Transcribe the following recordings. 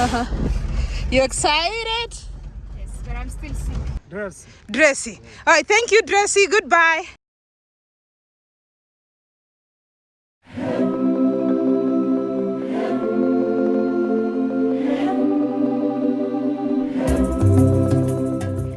Uh-huh. You excited? Yes, but I'm still sick. Dress. Dressy. All right, thank you, Dressy. Goodbye.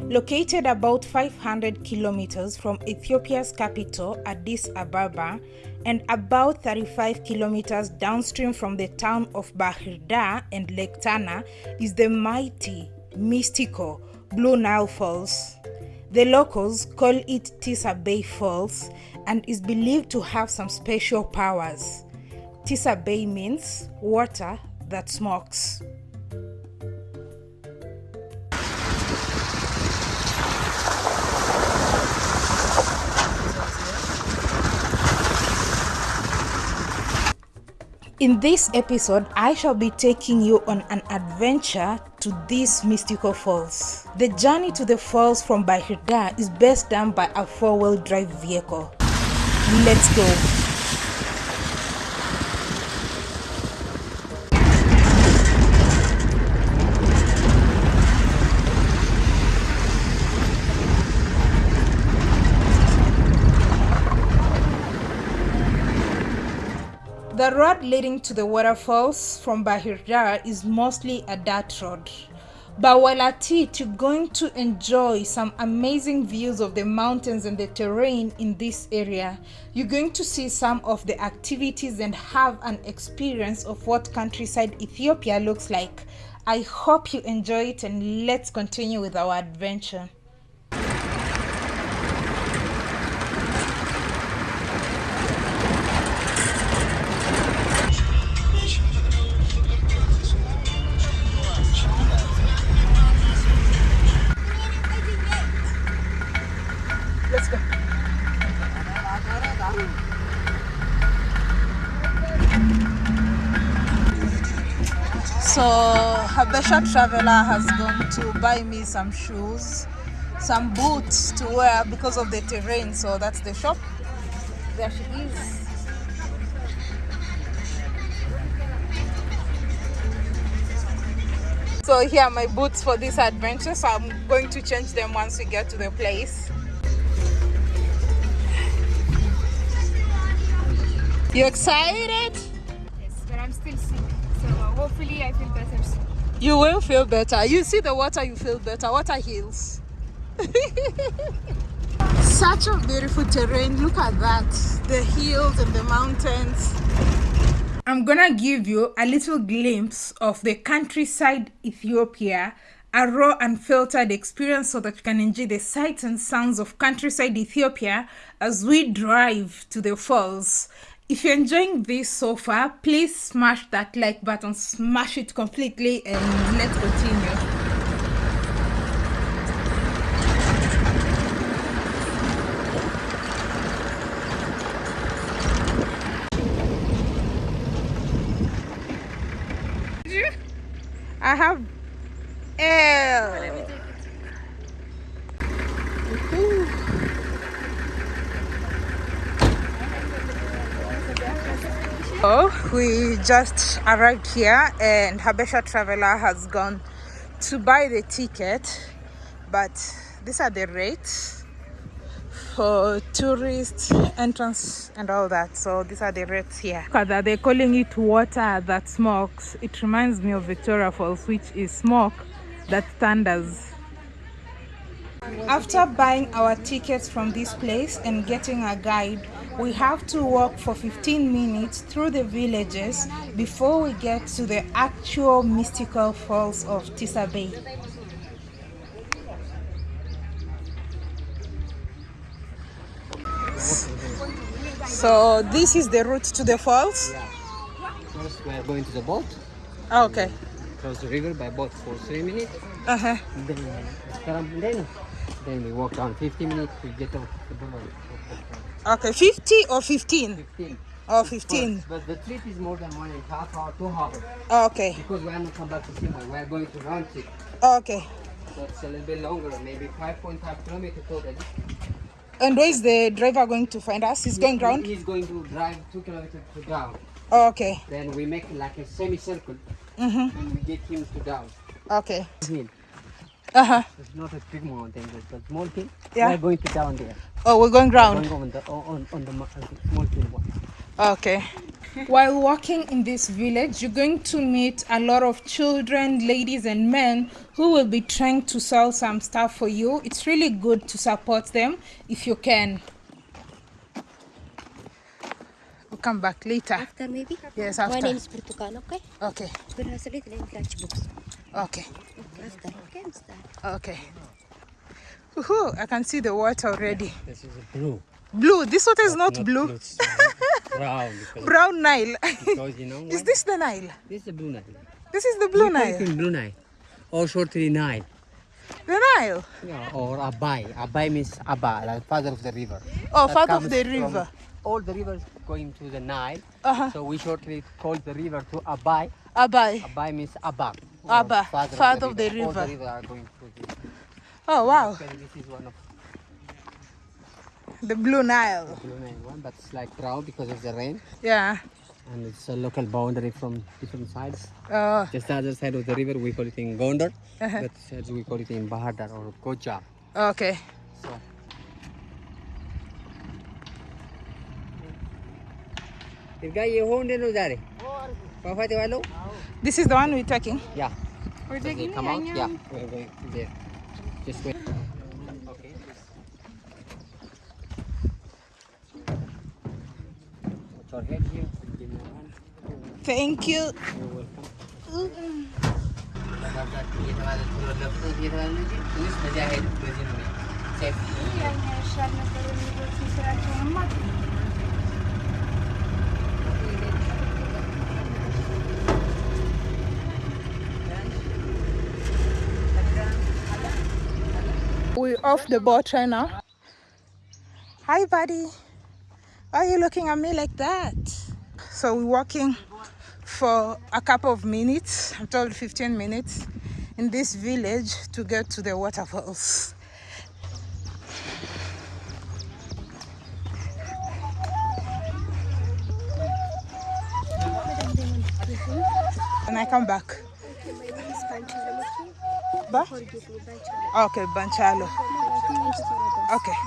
Located about 500 kilometers from Ethiopia's capital, Addis Ababa, and about 35 kilometers downstream from the town of Bahir Dar and Lake Tana, is the mighty, mystical Blue Nile Falls. The locals call it Tis Abay Falls and is believed to have some special powers. Tis Abay means water that smokes. In this episode, I shall be taking you on an adventure to these mystical falls. The journey to the falls from Bahir Dar is best done by a four-wheel drive vehicle. Let's go. The road leading to the waterfalls from Bahir Dar is mostly a dirt road. But while at it, you're going to enjoy some amazing views of the mountains and the terrain in this area. You're going to see some of the activities and have an experience of what countryside Ethiopia looks like. I hope you enjoy it and let's continue with our adventure. Let's go. So Habesha Traveler has gone to buy me some shoes, some boots to wear because of the terrain. So that's the shop. There she is. So here are my boots for this adventure. So I'm going to change them once we get to the place. You excited? Yes, but I'm still sick. So uh, hopefully I feel better soon. You will feel better. You see the water, you feel better. Water heals. Such a beautiful terrain. Look at that. The hills and the mountains. I'm gonna give you a little glimpse of the countryside Ethiopia, a raw and unfiltered experience so that you can enjoy the sights and sounds of countryside Ethiopia as we drive to the falls. If you're enjoying this so far, please smash that like button, smash it completely, and let's continue. I have L. Oh, we just arrived here and Habesha Traveler has gone to buy the ticket, but these are the rates for tourist entrance and all that. So these are the rates here. That, they're calling it water that smokes. It reminds me of Victoria Falls, which is smoke that thunders. After buying our tickets from this place and getting a guide, we have to walk for 15 minutes through the villages before we get to the actual mystical falls of Tis Abay. So this is the route to the falls? First, we are going to the boat. Okay. Cross the river by boat for three minutes. Uh-huh. Then, then, then we walk down 50 minutes to get off the boat. Okay, 50 or 15? 15. Oh, 15. But the trip is more than one and a half hour, two hours. Oh, okay, Because we are not come back to Simon. We are going to round trip. Oh, okay. So it's a little bit longer, maybe 5.5 kilometers total. And where is the driver going to find us? He's going round? He's going to drive two kilometers to ground. Oh, okay, Then we make like a semicircle mm-hmm. and we get him to down. Okay. Uh huh. It's not a big mountain, it's a small thing. Yeah. We're going to down there. Oh, we're going round. Going on the on, on the mo- small hill one. Okay. While walking in this village, you're going to meet a lot of children, ladies, and men who will be trying to sell some stuff for you. It's really good to support them if you can. We'll come back later. After maybe? Yes, My name is Portugal, okay? Okay, But has a little in lunchbox. okay, Okay, after. Okay, I'm start. okay. Woohoo, I can see the water already. This is a blue. Blue. This water is not blue. It's brown Brown Nile. because you know is this the Nile? This is the blue Nile. This is the Blue We Nile. in blue Nile. Or shortly Nile. The Nile. Yeah, or Abai. Abai means Abba, like father of the river. Oh, That part of comes the from river. All the rivers going to the Nile. Uh-huh. So we shortly call the river to Abai. Abai. Abai means Abba. Abba, father, father of the river. All river. the rivers are going to the Oh, wow. Actually, this is one of The Blue Nile. the blue Nile one, but it's like brown because of the rain. Yeah. And it's a local boundary from different sides. Oh, Just the other side of the river, we call it in Gondar. Uh-huh. But sides we call it in Bahir Dar or Kocha. okay. So. In This is the one we're taking? Yeah. We're taking come out? Yeah. There. Just wait. Okay. Your head here. Give me one. Thank you. You're welcome. Off the boat right now. Hi, buddy. Why are you looking at me like that? So we're walking for a couple of minutes, I'm told 15 minutes, in this village to get to the waterfalls. And I come back. Ba? Panchal. Okay, Banchalo. Okay.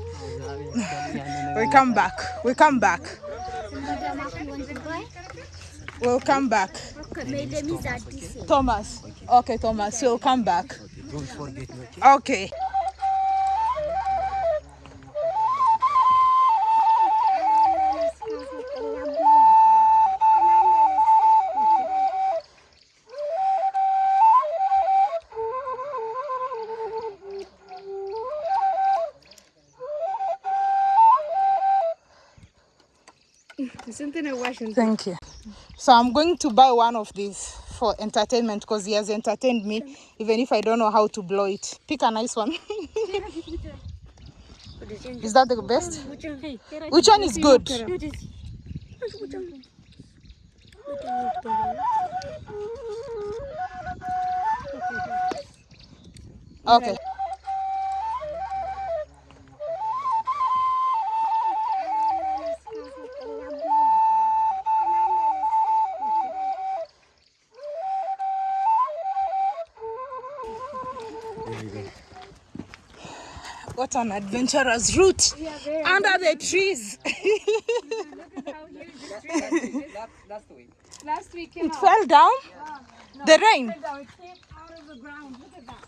We come back. We come back. We'll come back. Thomas. Okay, Thomas, you'll come back. Okay. Thank you. So I'm going to buy one of these for entertainment because he has entertained me, even if I don't know how to blow it. Pick a nice one. is that the best? Which one is good? Okay. What an adventurous route under the trees. that's, that's Last week came it fell down. The rain. out. It came out of the ground. Look at that.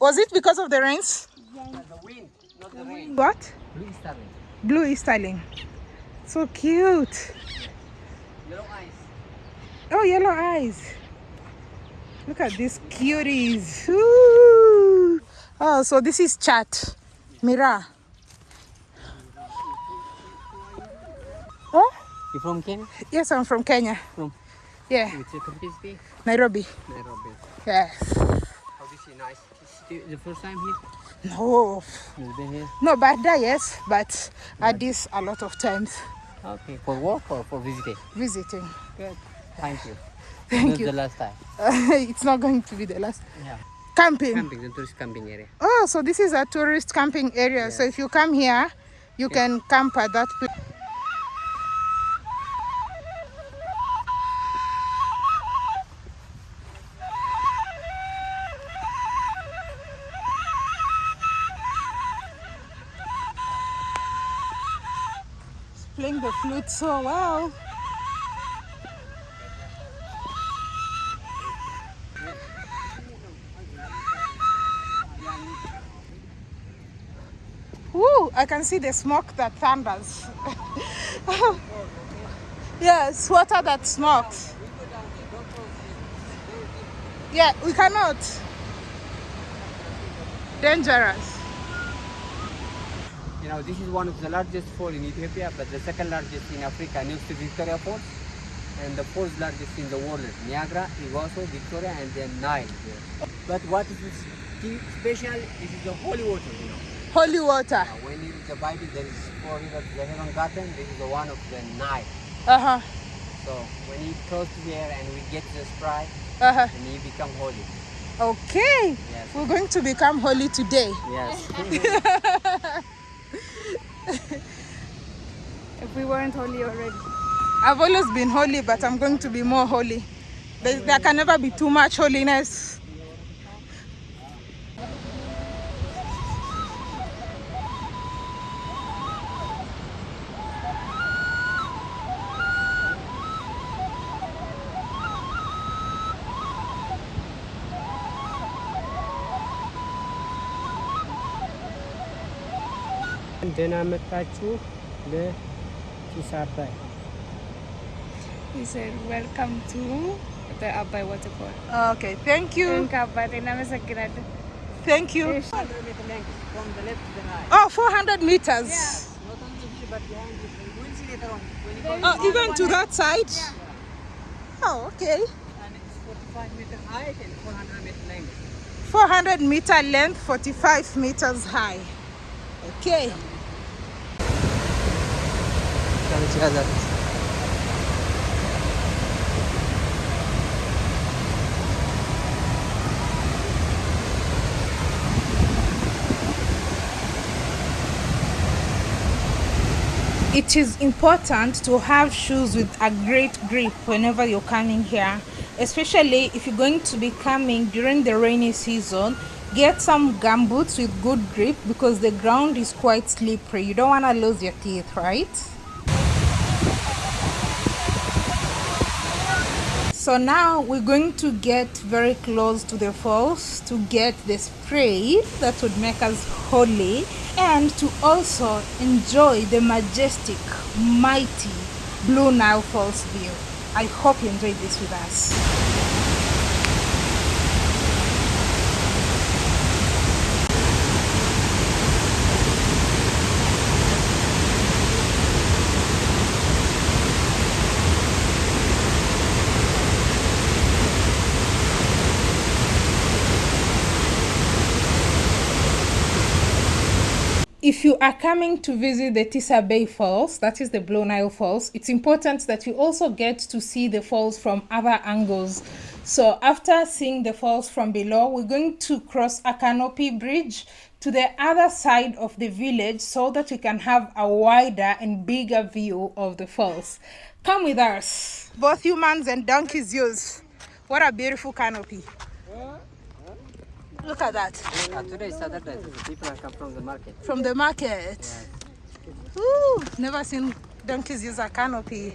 Was it because of the rains? the wind not the rain What? blue starling Blue Easterling. So cute. yellow eyes Oh, yellow eyes. Look at these cuties. Ooh. Oh, so this is chat. Mira. Oh, you from Kenya yes, I'm from Kenya. from Yeah? Nairobi. Nairobi Yes. how do you see nice Is the first time here No, you've been here no, but that yes, but at this a lot of times okay for work or for visiting visiting. good thank you Thank you. the last time. it's not going to be the last. Yeah. Camping. Camping, the tourist camping area. Oh, so this is a tourist camping area. Yeah. So if you come here, you yeah. can camp at that place. Playing the flute so well. I can see the smoke that thunders. yes, water that smokes. Yeah, we cannot. Dangerous. You know, this is one of the largest falls in Ethiopia, but the second largest in Africa next to Victoria Falls, and the fourth largest in the world, Niagara, Iguazu, Victoria, and then Nile. But what is special? Is the holy water, you know. Holy water. Uh, when you read the Bible, there is four rivers they haven't gotten. This is the one of the Nile. Uh-huh. So when you cross here and we get the sprite, Uh-huh. and you become holy. Okay. Yes. We're going to become holy today. Yes. If we weren't holy already. I've always been holy, but I'm going to be more holy. There, there can never be too much holiness. Right. Oh, 400 meters. Not only here, but behind you. You will see later on. When you go Oh, even to that side? Oh, okay. and it's 45 meter height and 400 meter length. 400 meter length, 45 meters high. Okay. It is important to have shoes with a great grip whenever you're coming here, especially if you're going to be coming during the rainy season. Get some gumboots with good grip because the ground is quite slippery. You don't want to lose your teeth, right? So now we're going to get very close to the falls to get the spray that would make us holy and to also enjoy the majestic, mighty Blue Nile Falls view. I hope you enjoyed this with us. If you are coming to visit the Tis Abay Falls, that is the Blue Nile Falls, it's important that you also get to see the falls from other angles. So after seeing the falls from below, we're going to cross a canopy bridge to the other side of the village so that we can have a wider and bigger view of the falls. Come with us. Both humans and donkeys use. What a beautiful canopy. Look at that. Uh, today is Saturday. People are come from the market. from the market. Ooh, never seen donkeys use a canopy.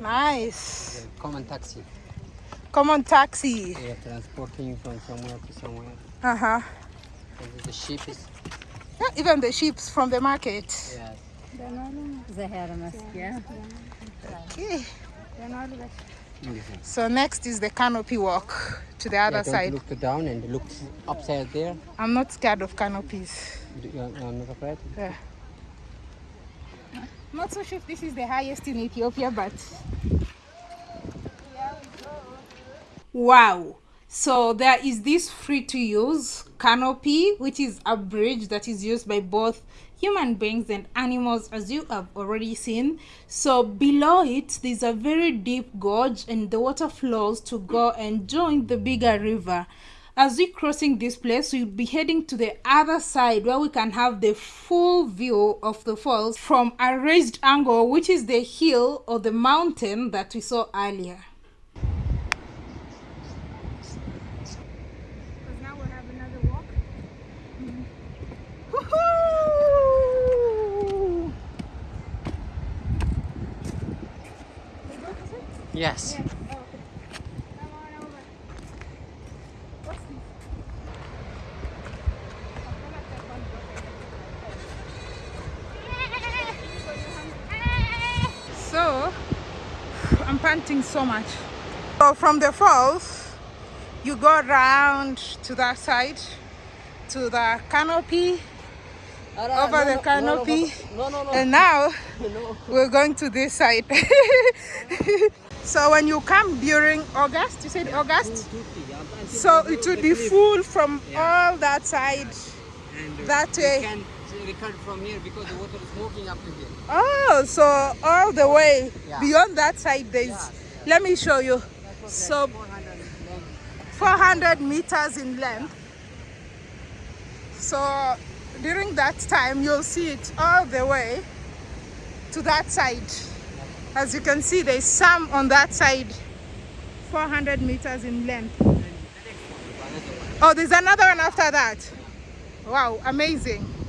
Nice. Common taxi. Common taxi. They are transporting from somewhere to somewhere. Uh huh. And the sheep is Yeah, even the sheep's from the market. yes. Okay. So next is the canopy walk to the other yeah, don't side. look down and look upside there. I'm not scared of canopies. You are you are not afraid? Yeah. Not so sure if this is the highest in Ethiopia, but wow. So there is this free to use canopy, which is a bridge that is used by both human beings and animals, as you have already seen. So below it, there's a very deep gorge, and the water flows to go and join the bigger river. As we crossing this place, we'll be heading to the other side where we can have the full view of the falls from a raised angle, which is the hill or the mountain that we saw earlier. Because now we'll have another walk. Woohoo! Yes. Come on over. What's this? I'm gonna take one bottle. So, I'm panting so much. So from the falls, you go around to that side, to the canopy, over the canopy, No, no, no. and now no. we're going to this side. so when you come during August, you said August, so it would be full from all that side. And that you way. can record from here because the water is smoking up to here. Oh, so all the way Yeah. beyond that side, there's. Yeah, Let me show you. So 400 400 meters in length. So during that time, you'll see it all the way to that side. As you can see, there's some on that side, 400 meters in length. Oh, there's another one after that. Wow, amazing.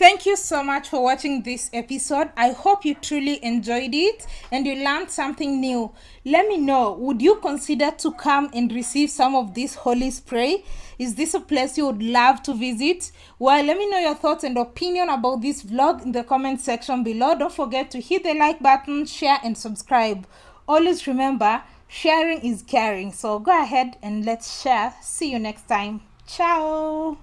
Thank you so much for watching this episode. I hope you truly enjoyed it and you learned something new. Let me know, would you consider to come and receive some of this holy spray? Is this a place you would love to visit? Well, let me know your thoughts and opinion about this vlog in the comment section below. Don't forget to hit the like button, share and subscribe. Always remember, sharing is caring. So go ahead and let's share. See you next time. Ciao.